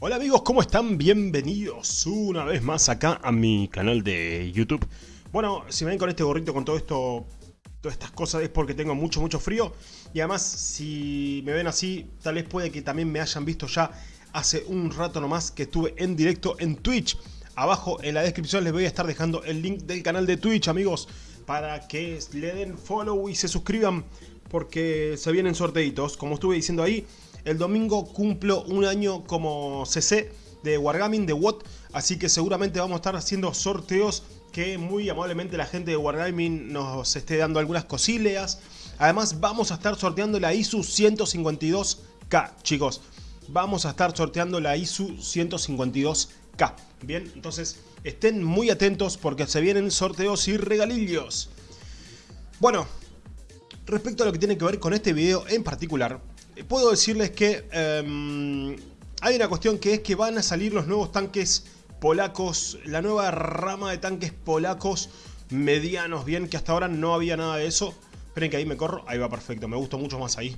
Hola amigos, ¿cómo están? Bienvenidos una vez más acá a mi canal de YouTube. Bueno, si me ven con este gorrito, con todo esto, todas estas cosas, es porque tengo mucho, mucho frío. Y además, si me ven así, tal vez puede que también me hayan visto ya hace un rato nomás que estuve en directo en Twitch. Abajo en la descripción les voy a estar dejando el link del canal de Twitch, amigos, para que le den follow y se suscriban, porque se vienen sorteitos. Como estuve diciendo ahí, el domingo cumplo un año como CC de Wargaming, de WOT, así que seguramente vamos a estar haciendo sorteos que muy amablemente la gente de Wargaming nos esté dando algunas cosillas. Además vamos a estar sorteando la ISU 152K, chicos. Vamos a estar sorteando la ISU 152K. Bien, entonces estén muy atentos porque se vienen sorteos y regalillos. Bueno, respecto a lo que tiene que ver con este video en particular, puedo decirles que um, hay una cuestión que es que van a salir los nuevos tanques polacos, la nueva rama de tanques polacos medianos, bien, que hasta ahora no había nada de eso. Esperen que ahí me corro, ahí va perfecto, me gustó mucho más ahí.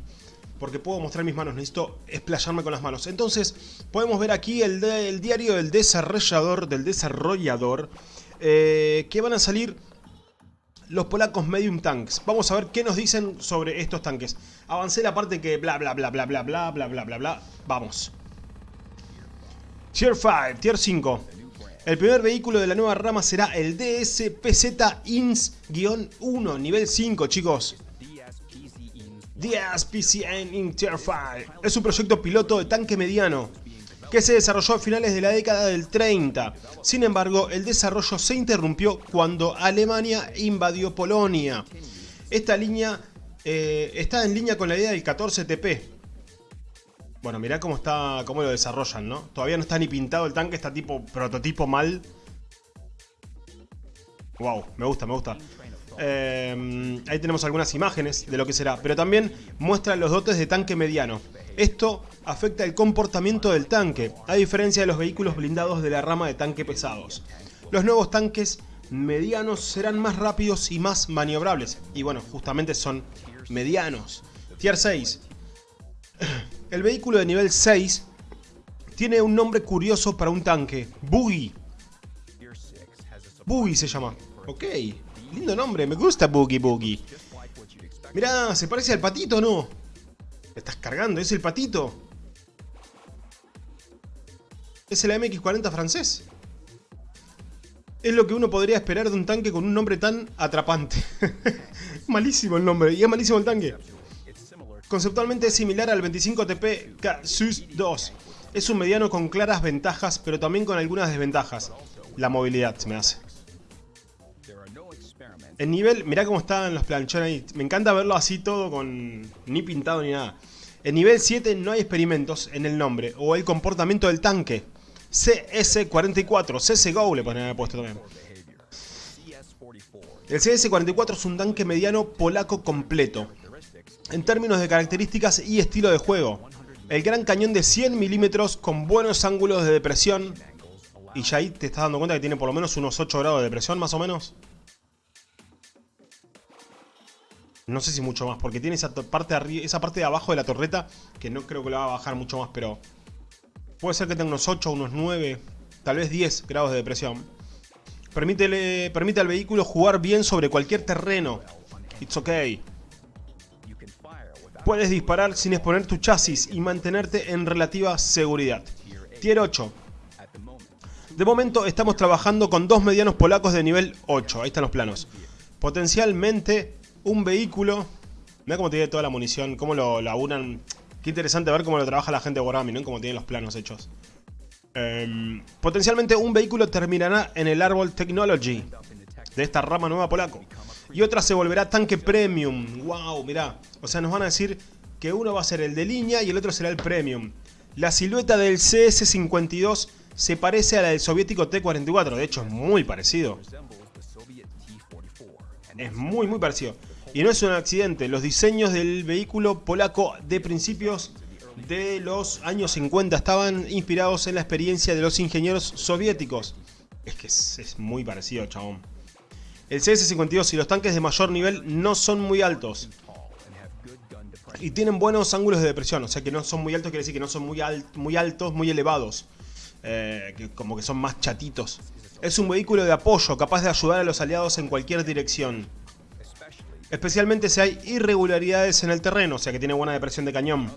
Porque puedo mostrar mis manos, necesito explayarme con las manos. Entonces, podemos ver aquí el diario del desarrollador, del desarrollador, eh, que van a salir los polacos medium tanks. Vamos a ver qué nos dicen sobre estos tanques. Avancé la parte que bla bla bla bla bla bla bla bla bla bla. Vamos. Tier 5, Tier 5. El primer vehículo de la nueva rama será el DSPZ INS-1, nivel 5, chicos. DSPCN in Tier 5. Es un proyecto piloto de tanque mediano que se desarrolló a finales de la década del 30. Sin embargo, el desarrollo se interrumpió cuando Alemania invadió Polonia. Esta línea eh, está en línea con la idea del 14TP. Bueno, mirá cómo está, cómo lo desarrollan, ¿no? Todavía no está ni pintado el tanque, está tipo prototipo mal. Wow, me gusta, me gusta. Eh, ahí tenemos algunas imágenes de lo que será, pero también muestra los dotes de tanque mediano. Esto afecta el comportamiento del tanque, a diferencia de los vehículos blindados de la rama de tanque pesados. Los nuevos tanques medianos serán más rápidos y más maniobrables, y bueno, justamente son medianos. Tier 6. El vehículo de nivel 6 tiene un nombre curioso para un tanque, Boogie. Boogie se llama. Ok, lindo nombre, me gusta Boogie Boogie. Mirá, ¿se parece al patito no? estás cargando, es el patito. Es el MX-40 francés. Es lo que uno podría esperar de un tanque con un nombre tan atrapante. malísimo el nombre, y es malísimo el tanque. Conceptualmente es similar al 25TP KSUS 2. Es un mediano con claras ventajas, pero también con algunas desventajas. La movilidad se me hace. El nivel, mirá cómo están los planchones ahí. Me encanta verlo así todo con ni pintado ni nada. En nivel 7 no hay experimentos en el nombre o el comportamiento del tanque. CS-44, CSGO le ponen puesto también. El CS-44 es un tanque mediano polaco completo. En términos de características y estilo de juego. El gran cañón de 100 milímetros con buenos ángulos de depresión. Y ya ahí te estás dando cuenta que tiene por lo menos unos 8 grados de depresión más o menos. No sé si mucho más, porque tiene esa parte, de abajo de la torreta que no creo que la va a bajar mucho más, pero... Puede ser que tenga unos 8, unos 9, tal vez 10 grados de depresión. Permite al vehículo jugar bien sobre cualquier terreno. It's okay. Puedes disparar sin exponer tu chasis y mantenerte en relativa seguridad. Tier 8. De momento estamos trabajando con dos medianos polacos de nivel 8. Ahí están los planos. Potencialmente un vehículo. Mira cómo tiene toda la munición, cómo lo laburan. Qué interesante ver cómo lo trabaja la gente de Wargaming, ¿no? Cómo tienen los planos hechos. Em, potencialmente un vehículo terminará en el árbol Technology de esta rama nueva polaco. Y otra se volverá tanque premium. Wow, mirá. O sea, nos van a decir que uno va a ser el de línea y el otro será el premium. La silueta del CS-52 se parece a la del soviético T-44. De hecho, es muy parecido. Es muy, muy parecido. Y no es un accidente, los diseños del vehículo polaco de principios de los años 50 estaban inspirados en la experiencia de los ingenieros soviéticos. Es que es, muy parecido, chabón. El CS-52 y los tanques de mayor nivel no son muy altos. Y tienen buenos ángulos de depresión, o sea que no son muy altos, quiere decir que no son muy, muy altos, muy elevados. Eh, como que son más chatitos. Es un vehículo de apoyo, capaz de ayudar a los aliados en cualquier dirección. Especialmente si hay irregularidades en el terreno, o sea que tiene buena depresión de cañón.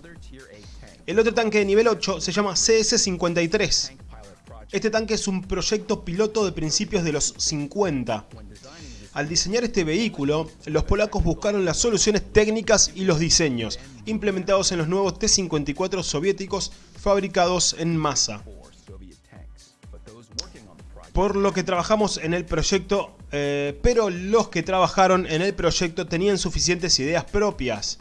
El otro tanque de nivel 8 se llama CS-53. Este tanque es un proyecto piloto de principios de los 50. Al diseñar este vehículo, los polacos buscaron las soluciones técnicas y los diseños, implementados en los nuevos T-54 soviéticos fabricados en masa. Por lo que trabajamos en el proyecto, eh, pero los que trabajaron en el proyecto tenían suficientes ideas propias.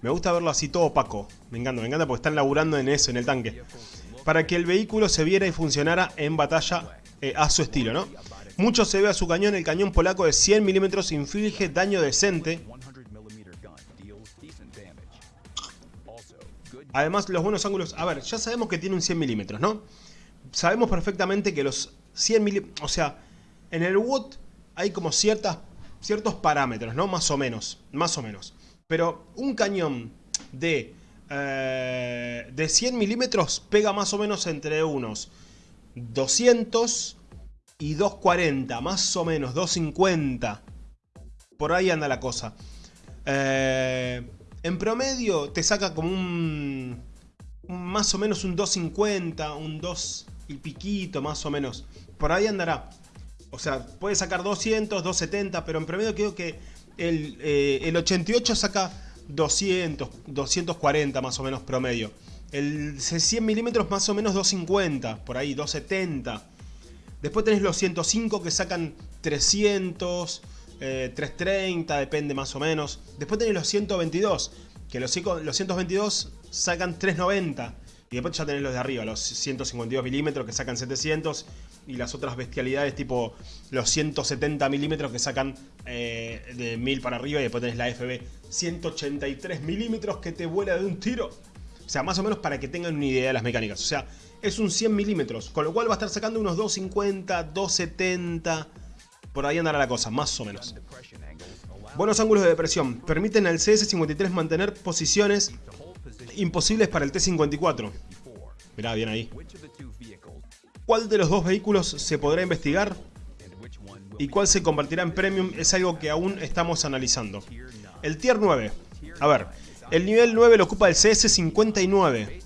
Me gusta verlo así todo opaco, me encanta, me encanta porque están laburando en eso, en el tanque. Para que el vehículo se viera y funcionara en batalla eh, a su estilo, ¿no? Mucho se ve a su cañón, el cañón polaco de 100 milímetros inflige daño decente. Además, los buenos ángulos... A ver, ya sabemos que tiene un 100 milímetros, ¿no? Sabemos perfectamente que los 100 milímetros... O sea, en el WOT hay como ciertas, ciertos parámetros, ¿no? Más o menos, más o menos. Pero un cañón de, eh, de 100 milímetros pega más o menos entre unos 200 y 2.40, más o menos, 2.50. Por ahí anda la cosa. Eh, en promedio te saca como un, Más o menos un 2.50, un 2 y piquito, más o menos. Por ahí andará. O sea, puede sacar 200, 270, pero en promedio creo que el, eh, el 88 saca 200, 240 más o menos promedio. El 100 milímetros más o menos 250, por ahí, 270. Después tenés los 105 que sacan 300, 330, eh, depende más o menos. Después tenés los 122, que los, los 122 sacan 390. Y después ya tenés los de arriba, los 152 milímetros que sacan 700 y las otras bestialidades tipo los 170 milímetros que sacan eh, de 1000 para arriba y después tenés la FB 183 milímetros que te vuela de un tiro. O sea, más o menos para que tengan una idea de las mecánicas. O sea, es un 100 milímetros, con lo cual va a estar sacando unos 250, 270, por ahí andará la cosa, más o menos. Buenos ángulos de depresión, permiten al CS-53 mantener posiciones imposibles para el T-54. Mirá, bien ahí. ¿Cuál de los dos vehículos se podrá investigar? ¿Y cuál se convertirá en Premium? Es algo que aún estamos analizando. El Tier 9. A ver, el nivel 9 lo ocupa el CS-59.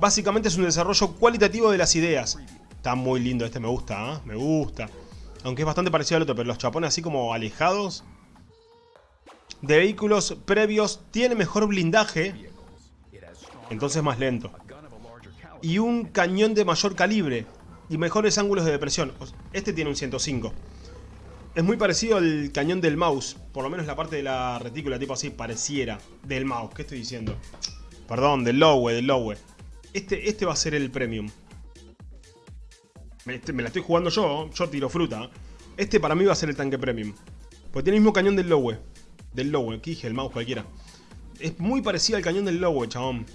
Básicamente es un desarrollo cualitativo de las ideas. Está muy lindo este, me gusta, ¿eh? me gusta. Aunque es bastante parecido al otro, pero los chapones así como alejados. De vehículos previos tiene mejor blindaje. Entonces más lento. Y un cañón de mayor calibre. Y mejores ángulos de depresión. Este tiene un 105. Es muy parecido al cañón del mouse. Por lo menos la parte de la retícula, tipo así, pareciera. Del mouse, ¿qué estoy diciendo? Perdón, del lowe, del lowe. Este, este va a ser el premium. Me, la estoy jugando yo, yo tiro fruta. Este para mí va a ser el tanque premium. Porque tiene el mismo cañón del Lowe. Del Lowe, aquí dije, el mouse cualquiera. Es muy parecido al cañón del Lowe, chabón.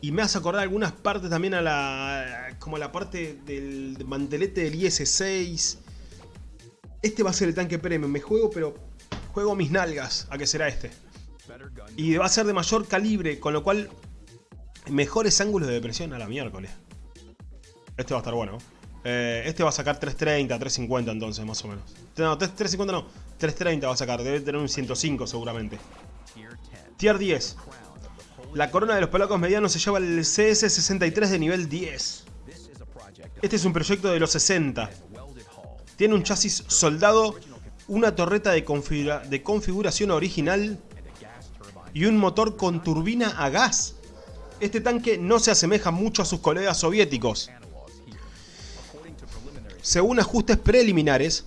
Y me hace acordar algunas partes también a la... Como la parte del mantelete del IS-6. Este va a ser el tanque premium. Me juego, pero... Juego mis nalgas a que será este. Y va a ser de mayor calibre, con lo cual Mejores ángulos de depresión a la miércoles. Este va a estar bueno. Eh, este va a sacar 330, 350 entonces, más o menos. No, 350 no. 330 va a sacar. Debe tener un 105 seguramente. Tier 10. La corona de los polacos medianos se lleva el CS-63 de nivel 10. Este es un proyecto de los 60. Tiene un chasis soldado, una torreta de, de configuración original y un motor con turbina a gas este tanque no se asemeja mucho a sus colegas soviéticos. Según ajustes preliminares,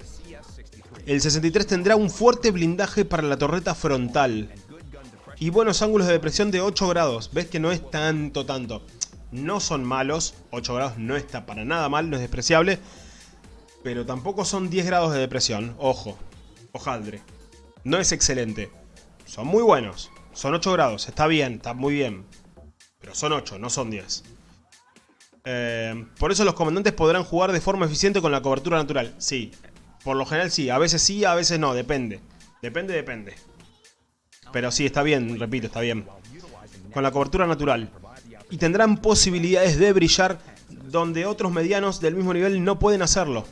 el 63 tendrá un fuerte blindaje para la torreta frontal y buenos ángulos de depresión de 8 grados. Ves que no es tanto, tanto. No son malos, 8 grados no está para nada mal, no es despreciable, pero tampoco son 10 grados de depresión. Ojo, ojaldre. No es excelente. Son muy buenos. Son 8 grados, está bien, está muy bien. Pero son 8, no son 10. Eh, por eso los comandantes podrán jugar de forma eficiente con la cobertura natural. Sí, por lo general sí. A veces sí, a veces no, depende. Depende, depende. Pero sí, está bien, repito, está bien. Con la cobertura natural. Y tendrán posibilidades de brillar donde otros medianos del mismo nivel no pueden hacerlo.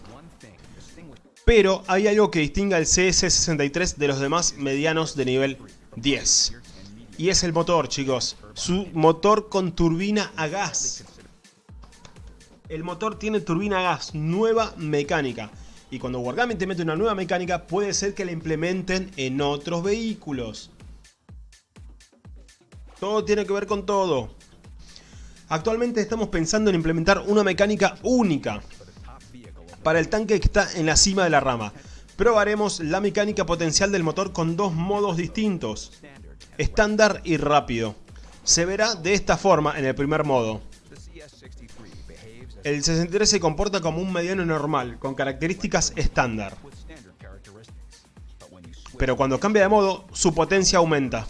Pero hay algo que distingue al CS63 de los demás medianos de nivel 10. Y es el motor, chicos. Su motor con turbina a gas. El motor tiene turbina a gas, nueva mecánica. Y cuando Wargaming te mete una nueva mecánica, puede ser que la implementen en otros vehículos. Todo tiene que ver con todo. Actualmente estamos pensando en implementar una mecánica única para el tanque que está en la cima de la rama. Probaremos la mecánica potencial del motor con dos modos distintos, estándar y rápido. Se verá de esta forma en el primer modo. El 63 se comporta como un mediano normal, con características estándar. Pero cuando cambia de modo, su potencia aumenta.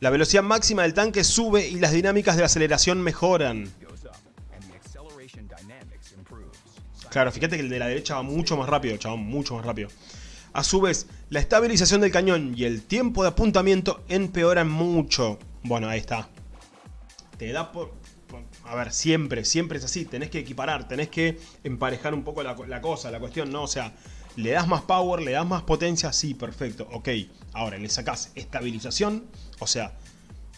La velocidad máxima del tanque sube y las dinámicas de aceleración mejoran. Claro, fíjate que el de la derecha va mucho más rápido, chabón, mucho más rápido. A su vez, la estabilización del cañón y el tiempo de apuntamiento empeoran mucho. Bueno, ahí está. Te da por... A ver, siempre, siempre es así. Tenés que equiparar, tenés que emparejar un poco la, la cosa, la cuestión, ¿no? O sea, le das más power, le das más potencia, sí, perfecto, ok. Ahora, le sacás estabilización, o sea,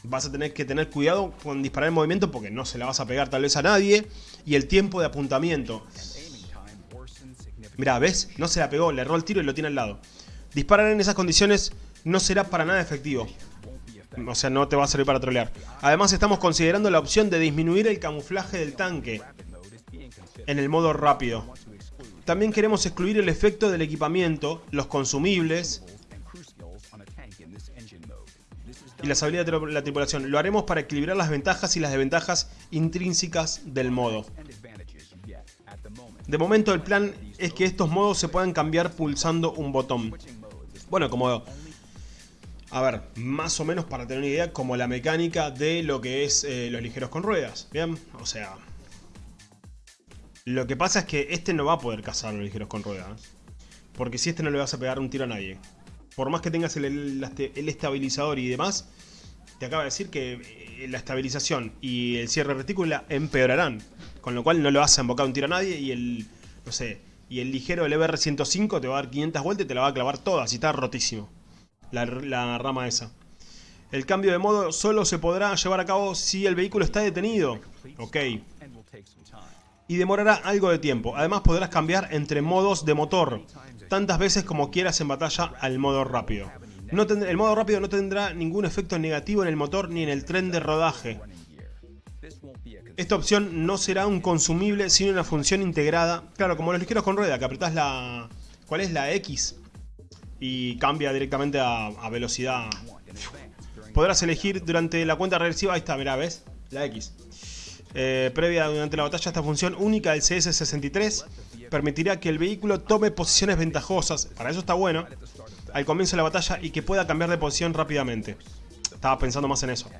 vas a tener que tener cuidado con disparar en movimiento porque no se la vas a pegar tal vez a nadie. Y el tiempo de apuntamiento. Mira, ¿ves? No se la pegó, le erró el tiro y lo tiene al lado. Disparar en esas condiciones no será para nada efectivo. O sea, no te va a servir para trolear. Además, estamos considerando la opción de disminuir el camuflaje del tanque en el modo rápido. También queremos excluir el efecto del equipamiento, los consumibles y las habilidades de la tripulación. Lo haremos para equilibrar las ventajas y las desventajas intrínsecas del modo. De momento el plan es que estos modos se puedan cambiar pulsando un botón. Bueno, como... A ver, más o menos para tener una idea, como la mecánica de lo que es eh, los ligeros con ruedas. Bien, o sea, lo que pasa es que este no va a poder cazar los ligeros con ruedas. Porque si este no le vas a pegar un tiro a nadie. Por más que tengas el, estabilizador y demás, te acaba de decir que eh, la estabilización y el cierre retícula empeorarán. Con lo cual no le vas a embocar un tiro a nadie y el, no sé, y el ligero del EBR-105 te va a dar 500 vueltas y te la va a clavar toda, así está rotísimo. La, la rama esa. El cambio de modo solo se podrá llevar a cabo si el vehículo está detenido. Ok y demorará algo de tiempo. Además podrás cambiar entre modos de motor, tantas veces como quieras en batalla al modo rápido. El modo rápido no tendrá ningún efecto negativo en el motor ni en el tren de rodaje. Esta opción no será un consumible sino una función integrada. Claro, como los ligeros con rueda, que apretás la... ¿Cuál es la X? Y cambia directamente a, a velocidad. Podrás elegir durante la cuenta regresiva, ahí está, mirá, ¿ves? La X. Eh, previa durante la batalla, esta función única del CS-63 permitirá que el vehículo tome posiciones ventajosas, para eso está bueno, al comienzo de la batalla y que pueda cambiar de posición rápidamente. Estaba pensando más en eso.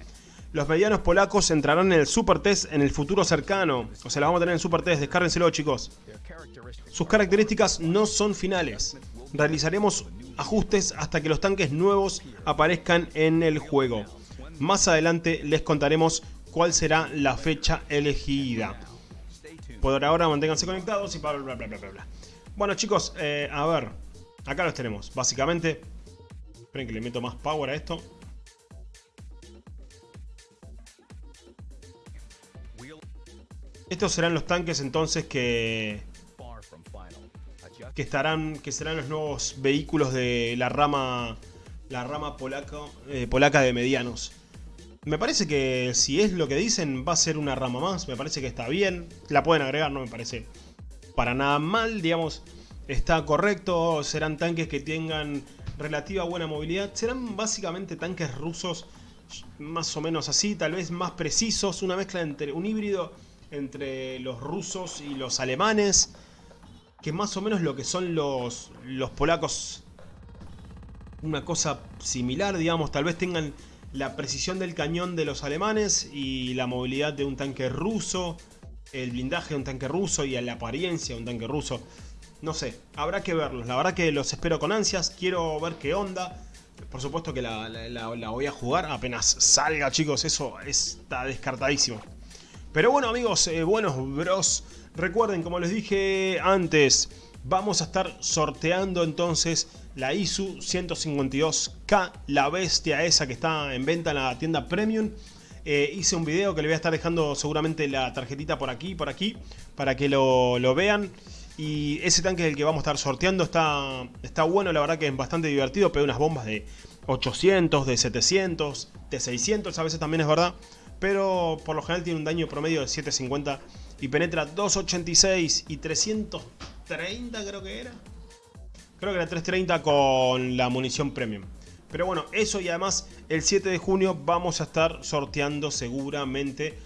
Los medianos polacos entrarán en el Super Test en el futuro cercano. O sea, la vamos a tener en Super Test, descárrenselo chicos. Sus características no son finales. Realizaremos ajustes hasta que los tanques nuevos aparezcan en el juego. Más adelante les contaremos cuál será la fecha elegida. Por ahora manténganse conectados y bla bla bla bla bla. Bueno chicos, eh, a ver, acá los tenemos. Básicamente, esperen que le meto más power a esto. Estos serán los tanques entonces que que estarán que serán los nuevos vehículos de la rama la rama eh, polaca de medianos. Me parece que si es lo que dicen va a ser una rama más, me parece que está bien. La pueden agregar, no me parece para nada mal, digamos, está correcto. Serán tanques que tengan relativa buena movilidad. Serán básicamente tanques rusos más o menos así, tal vez más precisos. Una mezcla entre un híbrido entre los rusos y los alemanes. Que más o menos lo que son los, los polacos. Una cosa similar, digamos, tal vez tengan la precisión del cañón de los alemanes y la movilidad de un tanque ruso, el blindaje de un tanque ruso y la apariencia de un tanque ruso. No sé, habrá que verlos. La verdad que los espero con ansias, quiero ver qué onda. por supuesto que la, voy a jugar apenas salga, chicos. Eso está descartadísimo. Pero bueno, amigos, eh, buenos bros. Recuerden, como les dije antes, vamos a estar sorteando entonces la ISU 152K, la bestia esa que está en venta en la tienda Premium. Eh, hice un video que le voy a estar dejando seguramente la tarjetita por aquí, por aquí, para que lo, lo vean. Y ese tanque es el que vamos a estar sorteando. Está, está bueno, la verdad que es bastante divertido. Pega unas bombas de 800, de 700, de 600 a veces también es verdad. Pero por lo general tiene un daño promedio de 750 y penetra 286 y 330 creo que era. Creo que era 330 con la munición premium. Pero bueno, eso y además el 7 de junio vamos a estar sorteando seguramente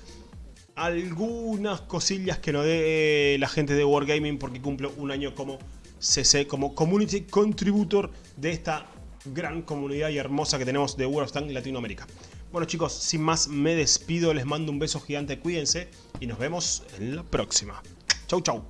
algunas cosillas que nos dé la gente de Wargaming porque cumplo un año como CC, como Community Contributor de esta gran comunidad y hermosa que tenemos de World of Tanks Latinoamérica. Bueno chicos, sin más me despido, les mando un beso gigante, cuídense y nos vemos en la próxima. Chau chau.